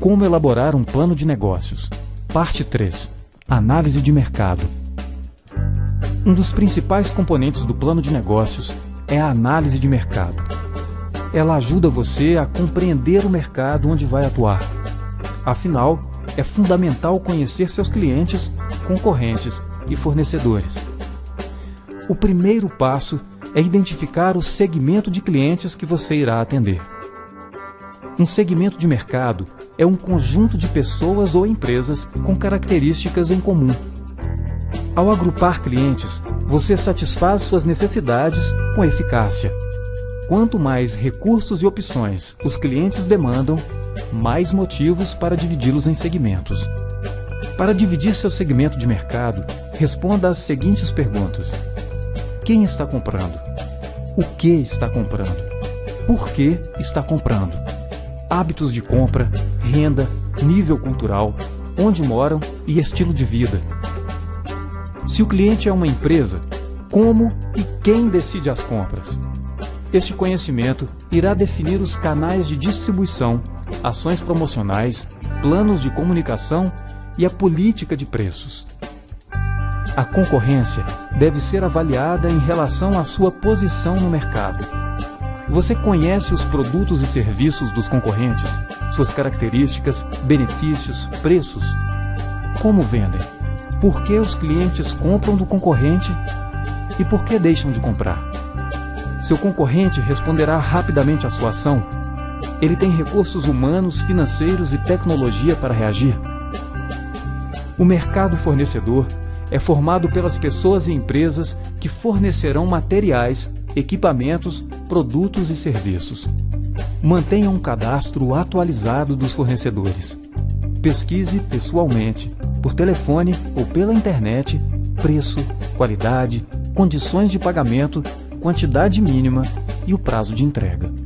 Como elaborar um plano de negócios. Parte 3. Análise de mercado. Um dos principais componentes do plano de negócios é a análise de mercado. Ela ajuda você a compreender o mercado onde vai atuar. Afinal, é fundamental conhecer seus clientes, concorrentes e fornecedores. O primeiro passo é identificar o segmento de clientes que você irá atender. Um segmento de mercado é um conjunto de pessoas ou empresas com características em comum. Ao agrupar clientes, você satisfaz suas necessidades com eficácia. Quanto mais recursos e opções os clientes demandam, mais motivos para dividi-los em segmentos. Para dividir seu segmento de mercado, responda às seguintes perguntas: Quem está comprando? O que está comprando? Por que está comprando? Hábitos de compra, renda, nível cultural, onde moram e estilo de vida. Se o cliente é uma empresa, como e quem decide as compras? Este conhecimento irá definir os canais de distribuição, ações promocionais, planos de comunicação e a política de preços. A concorrência deve ser avaliada em relação à sua posição no mercado você conhece os produtos e serviços dos concorrentes, suas características, benefícios, preços? Como vendem? Por que os clientes compram do concorrente e por que deixam de comprar? Seu concorrente responderá rapidamente à sua ação? Ele tem recursos humanos, financeiros e tecnologia para reagir? O mercado fornecedor é formado pelas pessoas e empresas que fornecerão materiais, equipamentos, produtos e serviços. Mantenha um cadastro atualizado dos fornecedores. Pesquise pessoalmente, por telefone ou pela internet, preço, qualidade, condições de pagamento, quantidade mínima e o prazo de entrega.